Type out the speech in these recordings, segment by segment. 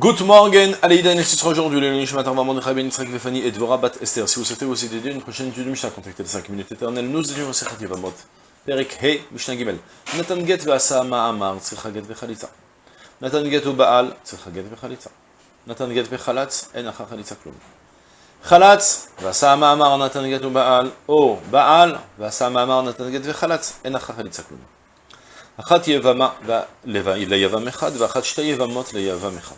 Good morning, Aleïda, et ce sera aujourd'hui le Nishmat Arva Mordechai Ben Yitzhak Vefani et Dvora Bat Esther. Si vous souhaitez aussi dédier une prochaine étude de Mishnah, contactez les 5 minutes éternelles. Nous étudions au Sechat Yevamot. Perek He, Mishnah Gimel. Natan Get Ve'asa Ma'amar, Tzricha Get Ve'chalitza. Natan Get U'Baal, Tzricha Get Ve'chalitza. Natan Get Ve'chalatz, En Acha Chalitza Klum. חלץ, ועשה המאמר נתן גט ובעל, או בעל, ועשה המאמר נתן גט וחלץ, אין אחר חליצה כלום. אחת יבמה ליבם אחד, ואחת שתי יבמות ליבם אחד.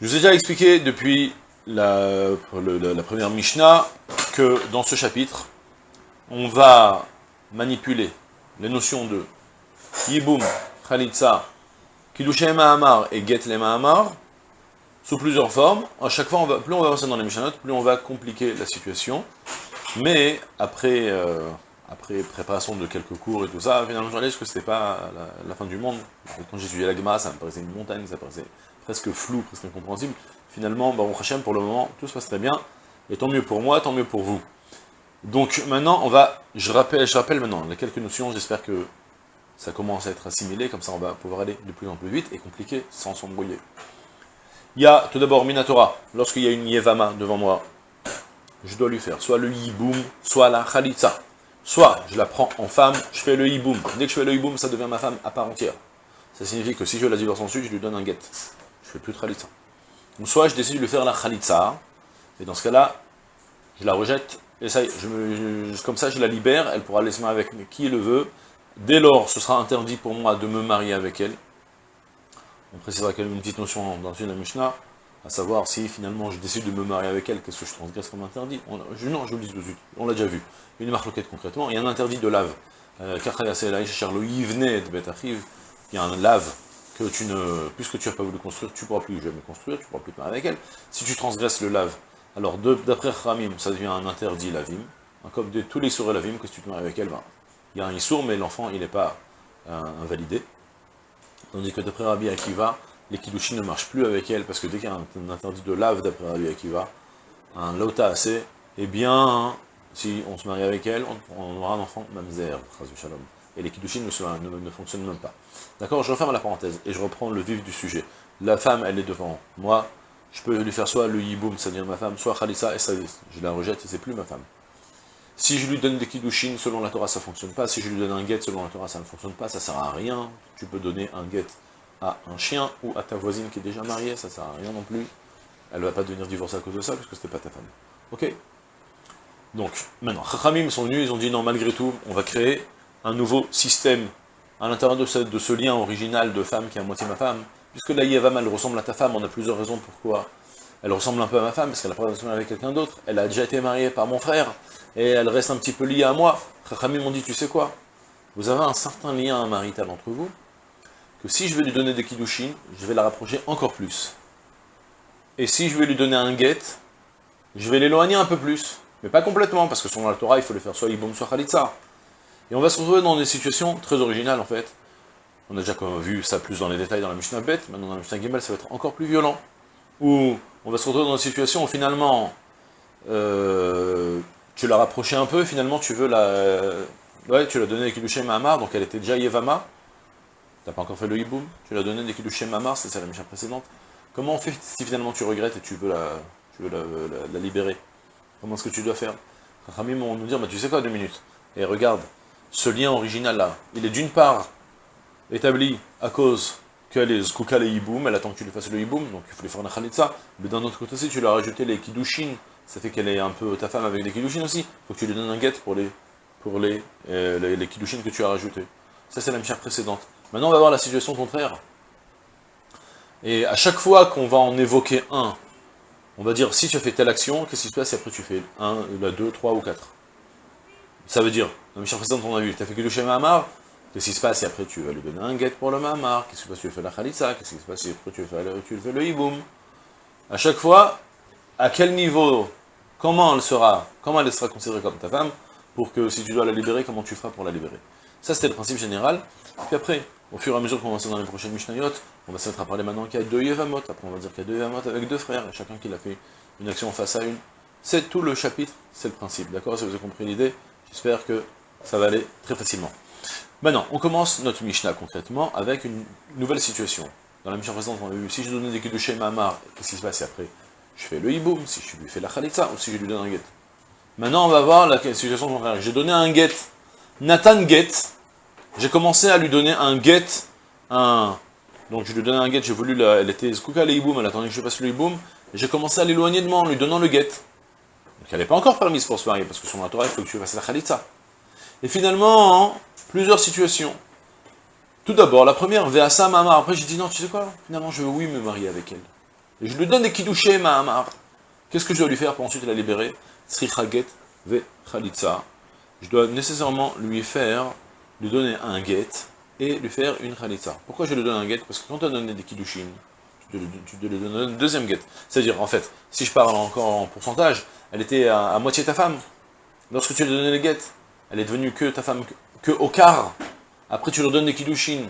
Je vous ai déjà expliqué depuis la, première Mishnah que dans ce chapitre, on va manipuler les notions de Yiboum, Khalitsa, Kidushem Mahamar et Get le Mahamar sous plusieurs formes. À chaque fois, plus on va avancer dans les Mishnah plus on va compliquer la situation. Mais après, euh, après préparation de quelques cours et tout ça, finalement, je réalise que c'était pas la, fin du monde. Quand étudié la Gemara, ça me paraissait une montagne, ça me paraissait presque flou, presque incompréhensible. Finalement, Baruch Hashem, pour le moment, tout se passe très bien, et tant mieux pour moi, tant mieux pour vous. Donc maintenant, on va, je rappelle, je rappelle maintenant les quelques notions, j'espère que ça commence à être assimilé, comme ça on va pouvoir aller de plus en plus vite et compliquer sans s'embrouiller. Il y a tout d'abord Minatora, lorsqu'il y a une Yevama devant moi, je dois lui faire soit le Yiboum, soit la Khalitsa. Soit je la prends en femme, je fais le Yiboum. Dès que je fais le Yiboum, ça devient ma femme à part entière. Ça signifie que si je la divorce ensuite, je lui donne un guet je fais plus de khalitza. Ou soit je décide de faire la khalitza, et dans ce cas-là, je la rejette, et ça comme ça je la libère, elle pourra laisser marier avec qui le veut. Dès lors, ce sera interdit pour moi de me marier avec elle. On précisera y a une petite notion dans une Mishnah, à savoir si finalement je décide de me marier avec elle, qu'est-ce que je transgresse comme interdit? Non, je vous le dis tout de suite, on l'a déjà vu. Une marloquette concrètement, il y a un interdit de lave. Euh, il y a un lave puisque tu n'as pas voulu construire, tu ne pourras plus jamais construire, tu ne pourras plus te marier avec elle. Si tu transgresses le lave, alors d'après Ramim, ça devient un interdit lavim. Comme de tous les sourds lavim, que si tu te maries avec elle, ben, il y a un issour, mais l'enfant, il n'est pas euh, invalidé. Tandis que d'après Rabbi Akiva, les kiddushin ne marchent plus avec elle, parce que dès qu'il y a un, interdit de lave d'après Rabbi Akiva, un lota assez, eh bien, si on se marie avec elle, on, on aura un enfant mamzer, shalom et les kiddushin ne, ne, ne, fonctionnent même pas. D'accord Je referme la parenthèse, et je reprends le vif du sujet. La femme, elle est devant moi, je peux lui faire soit le yiboum, c'est-à-dire ma femme, soit khalissa, et ça, je la rejette, et c'est plus ma femme. Si je lui donne des kiddushin, selon la Torah, ça ne fonctionne pas. Si je lui donne un guet, selon la Torah, ça ne fonctionne pas, ça ne sert à rien. Tu peux donner un guet à un chien, ou à ta voisine qui est déjà mariée, ça ne sert à rien non plus. Elle ne va pas devenir divorcée à cause de ça, puisque c'était pas ta femme. Ok? Donc, maintenant, Chachamim sont venus, ils ont dit, non, malgré tout, on va créer un nouveau système à l'intérieur de ce, lien original de femme qui est à moitié ma femme, puisque la Yevam, elle ressemble à ta femme, on a plusieurs raisons pourquoi elle ressemble un peu à ma femme, parce qu'elle a pas relation avec quelqu'un d'autre, elle a déjà été mariée par mon frère, et elle reste un petit peu liée à moi. Chachamim m'ont dit, tu sais quoi? Vous avez un certain lien marital entre vous, que si je vais lui donner des kiddushin, je vais la rapprocher encore plus. Et si je vais lui donner un guet, je vais l'éloigner un peu plus. Mais pas complètement, parce que selon la Torah, il faut le faire soit Ibom, soit Khalitsa. Et on va se retrouver dans des situations très originales en fait. On a déjà vu ça plus dans les détails dans la Mishnah Bet, maintenant dans la Mishnah Gimel ça va être encore plus violent. Où on va se retrouver dans des situations où finalement euh, tu l'as rapproché un peu, finalement tu veux la... ouais, tu l'as donné des Kiddushem Mahamar, donc elle était déjà Yevama. T'as pas encore fait le Hiboum, tu l'as donné des Kiddushem Mahamar, c'est ça la Mishnah précédente. Comment on fait si finalement tu regrettes et tu veux la, libérer? Comment est-ce que tu dois faire? Rami vont nous dire, bah, tu sais quoi, deux minutes. Et regarde, ce lien original-là, il est d'une part établi à cause qu'elle est zkouka le hiboum, elle attend que tu lui fasses le hiboum, donc il faut lui faire une khalitza, mais d'un autre côté aussi, tu lui as rajouté les kiddushin, ça fait qu'elle est un peu ta femme avec des kiddushin aussi, faut que tu lui donnes un guet pour les pour les, euh, les, kiddushin que tu as rajoutés. Ça c'est la misère précédente. Maintenant on va voir la situation contraire. Et à chaque fois qu'on va en évoquer un, on va dire, si tu fais telle action, qu'est-ce qui se passe? Si après tu fais un, la deux, trois ou quatre Ça veut dire, la mission précédente, on a vu, tu as fait que le schéma Mahamar, qu'est-ce qui se passe si après tu vas lui donner un guet pour le Mahamar Qu'est-ce qui se passe tu fais la Khalitsa Qu'est-ce qui se passe si après tu fais le, tu le Hiboum À chaque fois, à quel niveau, comment elle sera, comment elle sera considérée comme ta femme, pour que si tu dois la libérer, comment tu feras pour la libérer Ça, c'était le principe général. Puis après, au fur et à mesure qu'on va dans les prochaines Mishnayot, on va se mettre à parler maintenant qu'il y a deux Yevamot, après on va dire qu'il y a deux Yevamot avec deux frères, et chacun qui a fait une action face à une. C'est tout le chapitre, c'est le principe, d'accord Si vous avez compris l'idée, j'espère que ça va aller très facilement. Maintenant, on commence notre Mishnah concrètement avec une nouvelle situation. dans la mission précédente, on a vu, si je donnais des kiddushé Mahamar, qu'est-ce qui se passe après? Je fais le hiboum, si je lui fais la khalitza, ou si je lui donne un get. Maintenant, on va voir la situation contraire. J'ai donné un get, Nathan get, j'ai commencé à lui donner un get, un... Donc je lui donnais un get, j'ai voulu, la... elle était skouka le hiboum, elle attendait que je fasse le hiboum, j'ai commencé à l'éloigner de moi en lui donnant le get. Donc elle n'est pas encore permise pour se marier, parce que sur la il faut que tu fasses la khalitza. Et finalement, plusieurs situations. Tout d'abord, la première, Veasa Mahamar. Après, j'ai dit, non, tu sais quoi? Finalement, je veux oui me marier avec elle. Et je lui donne des kidouchés Mahamar. Qu'est-ce que je dois lui faire pour ensuite la libérer? Sri Ve Khalitza. Je dois nécessairement lui faire, lui donner un get et lui faire une Khalitza. Pourquoi je lui donne un get Parce que quand tu as donné des kidouchines, tu dois lui donner un deuxième get. C'est-à-dire, en fait, si je parle encore en pourcentage, elle était à, moitié ta femme. Lorsque tu lui as donné le get, elle est devenue que ta femme, que, au quart. Après, tu leur donnes des kiddushin.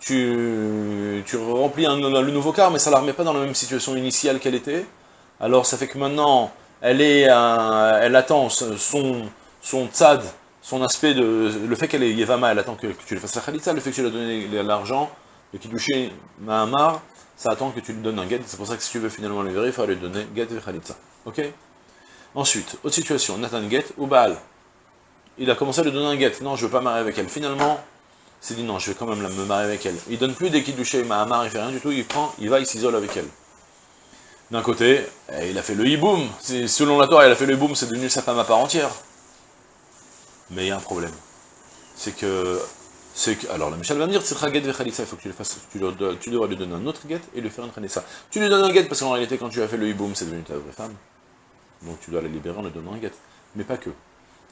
Tu, tu remplis un, le nouveau quart, mais ça ne la remet pas dans la même situation initiale qu'elle était. Alors, ça fait que maintenant, elle est, elle attend son, son tzad, son aspect de, le fait qu'elle est Yevama, elle attend que, tu lui fasses la khalitza, le fait que tu lui as donné l'argent, le kiddushin Mahamar, ça attend que tu lui donnes un get, c'est pour ça que si tu veux finalement le vérifier, il faut lui donner get et khalitza. Ok? Ensuite, autre situation, Nathan get ou Baal il a commencé à lui donner un get. Non, je veux pas marier avec elle. Finalement, il s'est dit non, je vais quand même me marier avec elle. Il donne plus des kiddushé Mahamar, il fait rien du tout, il prend, il va, il s'isole avec elle. D'un côté, eh, il a fait le hiboum. Selon la Torah, il a fait le hiboum, c'est devenu sa femme à part entière. Mais il y a un problème. C'est que, que, alors la Michel va me dire, c'est get ve il faut que tu le fasses, tu, tu, devras lui donner un autre get et lui faire un ça. Tu lui donnes un get parce qu'en réalité, quand tu as fait le hiboum, c'est devenu ta vraie femme. Donc tu dois la libérer en lui donnant un get. Mais pas que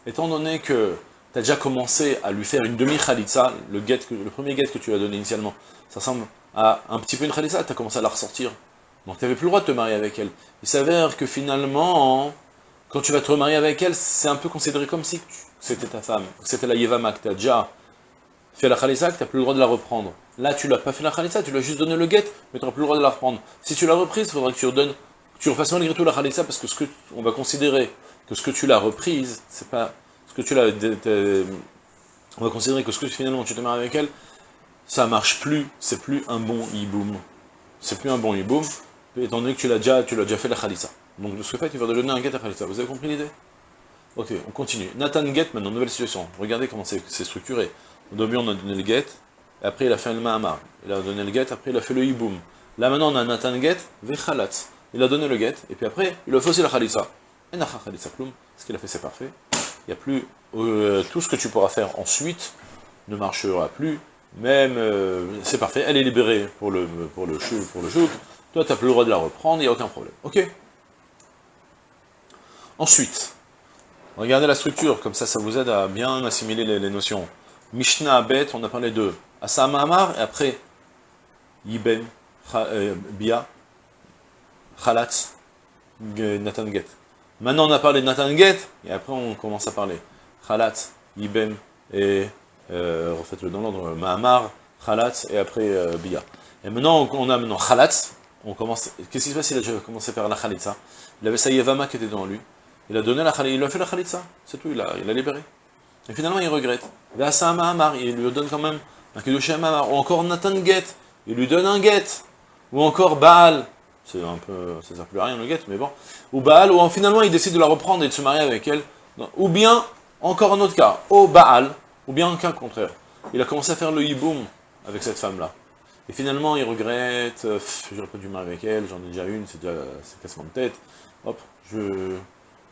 étant donné que tu as déjà commencé à lui faire une demi-khalitza, le, le premier get que tu lui as donné initialement, ça ressemble à un petit peu une khalitza, tu as commencé à la ressortir. Donc tu n'avais plus le droit de te marier avec elle. Il s'avère que finalement, quand tu vas te remarier avec elle, c'est un peu considéré comme si c'était ta femme, c'était la Yevama que tu as déjà fait la khalitza, que tu n'as plus le droit de la reprendre. Là, tu l'as pas fait la khalitza, tu lui as juste donné le get, mais tu n'auras plus le droit de la reprendre. Si tu l'as reprise, il faudra que tu redonnes, tu refasses malgré tout la khalitza, parce que ce que on va considérer que ce que tu l'as reprise, c'est pas ce que tu l'as... On va considérer que ce que finalement tu te maries avec elle, ça marche plus, c'est plus un bon hiboum. C'est plus un bon hiboum, étant donné que tu l'as déjà, déjà fait la khalissa. Donc de ce fait, il va donner un get à khalissa. Vous avez compris l'idée? Ok, on continue. Nathan get, maintenant, nouvelle situation. Regardez comment c'est structuré. Au début, on a donné le get, après il a fait le mahamar. Il a donné le get, après il a fait le hiboum. Là maintenant, on a Nathan get, vechalat. Il a donné le get, et puis après, il a fait la khalissa. Ce qu'il a fait, c'est parfait. Il n'y a plus... Euh, tout ce que tu pourras faire ensuite ne marchera plus. Même, euh, c'est parfait, elle est libérée pour le, pour le, pour le Toi, tu n'as plus le droit de la reprendre, il n'y a aucun problème. Ok Ensuite, regardez la structure, comme ça, ça vous aide à bien assimiler les, notions. Mishnah, Bet, on a parlé de Asa et après, Yiben, euh, Bia, Khalatz, Nathan Get. Maintenant, on a parlé de Nathan Get, et après, on commence à parler Khalat, Ibem, et, euh, refaites-le dans l'ordre, Mahamar, Khalat, et après euh, Bia. Et maintenant, on a maintenant Khalat, on commence, qu'est-ce qui se passe? Il a commencé faire la Khalitza. Il avait sa Yevama qui était devant lui. Il a donné la Khalitza, il a fait la Khalitza, c'est tout, il a, il a libéré. Et finalement, il regrette. Vasa Mahamar, il lui donne quand même un Kiddush Mahamar, ou encore Nathan Get, il lui donne un Get, ou encore Baal, c'est un peu, ça sert plus à rien le get, mais bon. Ou Baal, ou finalement il décide de la reprendre et de se marier avec elle. Ou bien, encore un autre cas, au Baal, ou bien un cas contraire. Il a commencé à faire le hiboum avec cette femme-là. Et finalement, il regrette, euh, j'aurais pas dû marier avec elle, j'en ai déjà une, c'est déjà c'est cassement de tête. Hop, je,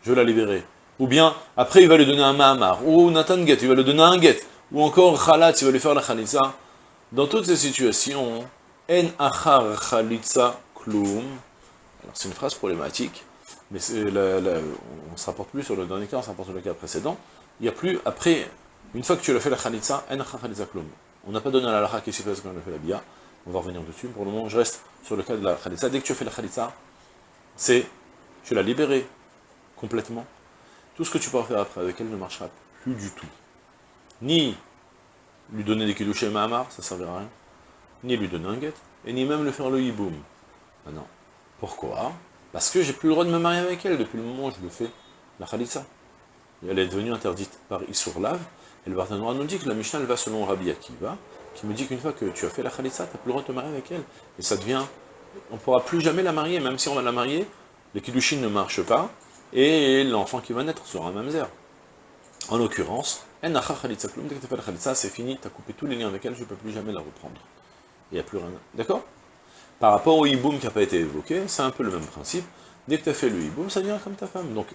je vais la libérer. Ou bien, après il va lui donner un Mahamar, ou Nathan Get, il va lui donner un Get. Ou encore Khalat, il va lui faire la Khalitza. Dans toutes ces situations, En Achar Khalitza alors c'est une phrase problématique, mais on se rapporte plus sur le dernier cas, on se rapporte sur le cas précédent. Il n'y a plus, après, une fois que tu l'as fait la khalitza, on n'a pas donné à la qui s'est fait quand on a fait la bia, on va revenir dessus, pour le moment je reste sur le cas de la khalitza. Dès que tu as fait la khalitza, c'est, tu l'as libérée complètement. Tout ce que tu pourras faire après avec elle ne marchera plus du tout. Ni lui donner des kidouches Mahamar, ça ne servira à rien, ni lui donner un guet, et ni même le faire le hiboum. Ah non. Pourquoi? Parce que j'ai plus le droit de me marier avec elle depuis le moment où je le fais, la khalitza. Elle est devenue interdite par Issour Lave, Et le Barthénois nous dit que la Mishnah, elle va selon Rabbi Akiva, qui me dit qu'une fois que tu as fait la Khalitsa, tu n'as plus le droit de te marier avec elle. Et ça devient, on ne pourra plus jamais la marier, même si on va la marier, les Kiddushin ne marchent pas, et l'enfant qui va naître sera un mamzer. En l'occurrence, dès que tu as fait la Khalitsa, c'est fini, tu as coupé tous les liens avec elle, je ne peux plus jamais la reprendre. Il n'y a plus rien. D'accord? Par rapport au hiboum qui n'a pas été évoqué, c'est un peu le même principe. Dès que tu as fait le hiboum, ça devient comme ta femme. Donc,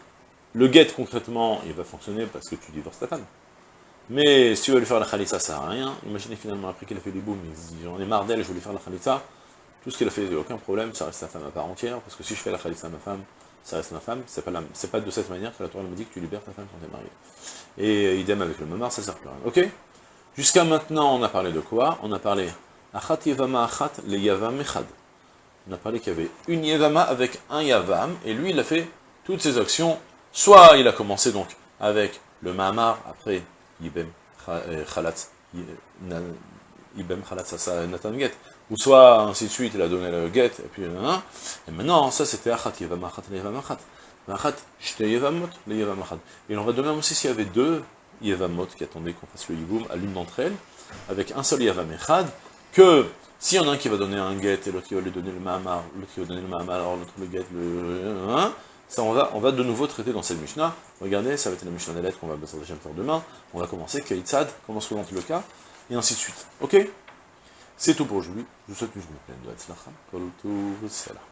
le guet, concrètement, il va fonctionner parce que tu divorces ta femme. Mais si tu veux lui faire la khalitsa, ça sert à rien. Imaginez finalement, après qu'il a fait du boum, il se dit, j'en ai marre d'elle, je vais lui faire la khalitsa. Tout ce qu'il a fait, il n'y a aucun problème, ça reste sa femme à part entière, parce que si je fais la khalitsa à ma femme, ça reste ma femme. C'est pas, pas de cette manière que la Torah me dit que tu libères ta femme quand tu es marié. Et idem avec le mamar, ça sert plus à rien. Ok? Jusqu'à maintenant, on a parlé de quoi? On a parlé achat yevama achat le yavam echad. On a parlé qu'il y avait une yevama avec un yavam, et lui, il a fait toutes ses actions. Soit il a commencé donc avec le mamar, après Yibem Khalatz, Yibem Khalatz, ça Nathan Get, ou soit ainsi de suite, il a donné le Get, et puis, et maintenant, ça c'était Achat Yevam Achat le Yevam Achat, le. Et on va donner aussi s'il y avait deux Yevamot qui attendaient qu'on fasse le Yiboum à l'une d'entre elles, avec un seul Yevam Echad, que s'il y en a un qui va donner un Get, et l'autre qui va lui donner le Mahamar, l'autre qui va donner le Mahamar, alors l'autre le Get, le... Hein, ça, on va, on va de nouveau traiter dans cette Mishnah. Regardez, ça va être la Mishnah des lettres qu'on va faire demain. On va commencer, Kaïtsad, comment se présente le cas, et ainsi de suite. Ok? C'est tout pour aujourd'hui. Je vous souhaite une journée pleine de Hatzlacha.